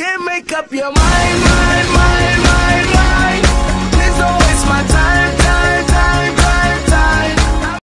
can't make up your mind, mind.